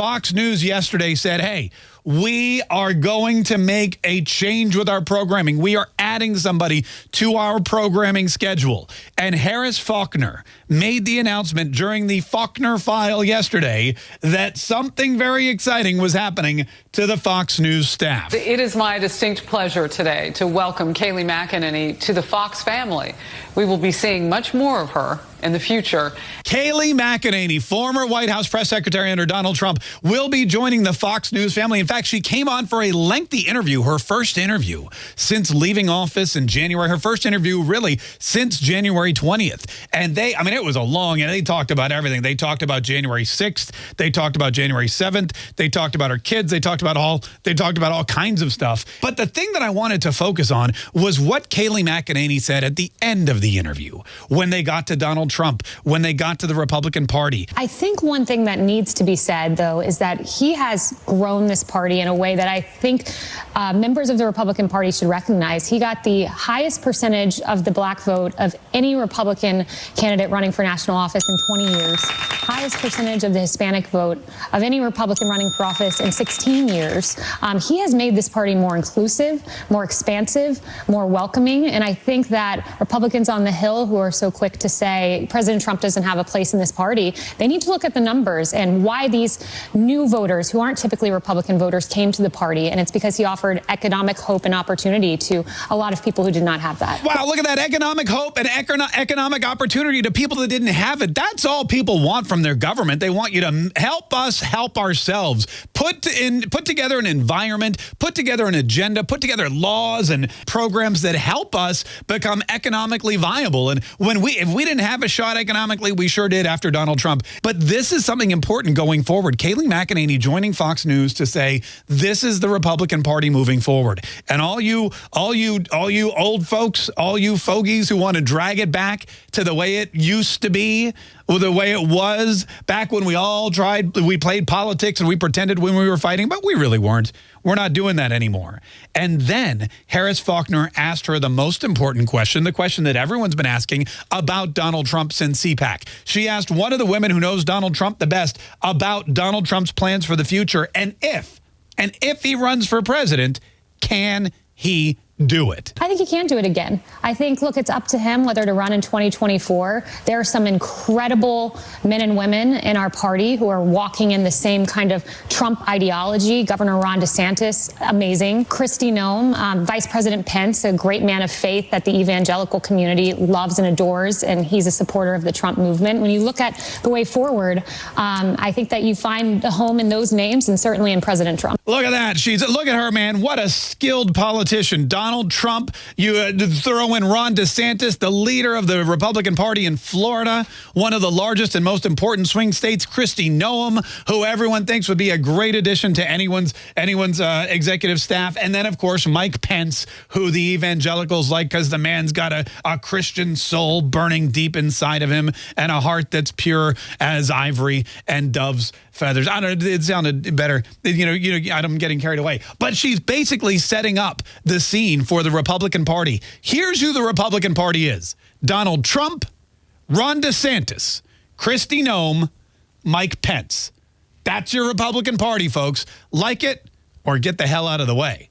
Fox News yesterday said, hey, we are going to make a change with our programming. We are adding somebody to our programming schedule. And Harris Faulkner made the announcement during the Faulkner file yesterday that something very exciting was happening to the Fox News staff. It is my distinct pleasure today to welcome Kayleigh McEnany to the Fox family. We will be seeing much more of her in the future. Kayleigh McEnany, former White House press secretary under Donald Trump, will be joining the Fox News family. In fact, she came on for a lengthy interview, her first interview since leaving office in January, her first interview really since January 20th. And they, I mean, it was a long, and they talked about everything. They talked about January 6th. They talked about January 7th. They talked about her kids. They talked about all, they talked about all kinds of stuff. But the thing that I wanted to focus on was what Kayleigh McEnany said at the end of the interview when they got to Donald Trump, when they got to the Republican Party. I think one thing that needs to be said, though, is that he has grown this party in a way that I think uh, members of the Republican Party should recognize. He got the highest percentage of the black vote of any Republican candidate running for national office in 20 years, highest percentage of the Hispanic vote of any Republican running for office in 16 years. Um, he has made this party more inclusive, more expansive, more welcoming, and I think that Republicans on the Hill who are so quick to say President Trump doesn't have a place in this party, they need to look at the numbers and why these new voters who aren't typically Republican voters came to the party. And it's because he offered economic hope and opportunity to a lot of people who did not have that. Wow, look at that economic hope and economic opportunity to people that didn't have it. That's all people want from their government. They want you to help us help ourselves. Put in put together an environment, put together an agenda, put together laws and programs that help us become economically viable. And when we if we didn't have a shot economically, we sure did after Donald Trump. But this is something important going forward. Kayleigh McEnany joining Fox News to say this is the Republican Party moving forward. And all you all you all you old folks, all you fogies who want to drag it back to the way it used to be, or the way it was back when we all tried we played politics and we pretended when we were fighting, but we really weren't. We're not doing that anymore. And then Harris Faulkner asked her the most important question, the question that everyone's been asking about Donald Trump since CPAC. She asked one of the women who knows Donald Trump the best about Donald Trump's plans for the future and if, and if he runs for president, can he do it? I think he can do it again. I think, look, it's up to him whether to run in 2024. There are some incredible men and women in our party who are walking in the same kind of Trump ideology. Governor Ron DeSantis, amazing. Kristi Noem, um, Vice President Pence, a great man of faith that the evangelical community loves and adores, and he's a supporter of the Trump movement. When you look at the way forward, um, I think that you find a home in those names and certainly in President Trump. Look at that. She's look at her, man. What a skilled politician. Donald Donald Trump. You uh, throw in Ron DeSantis, the leader of the Republican Party in Florida, one of the largest and most important swing states, Kristi Noem, who everyone thinks would be a great addition to anyone's anyone's uh, executive staff. And then, of course, Mike Pence, who the evangelicals like because the man's got a, a Christian soul burning deep inside of him and a heart that's pure as ivory and dove's feathers. I don't it sounded better. You know, you know, I'm getting carried away. But she's basically setting up the scene for the Republican Party. Here's who the Republican Party is. Donald Trump, Ron DeSantis, Kristi Noem, Mike Pence. That's your Republican Party, folks. Like it or get the hell out of the way.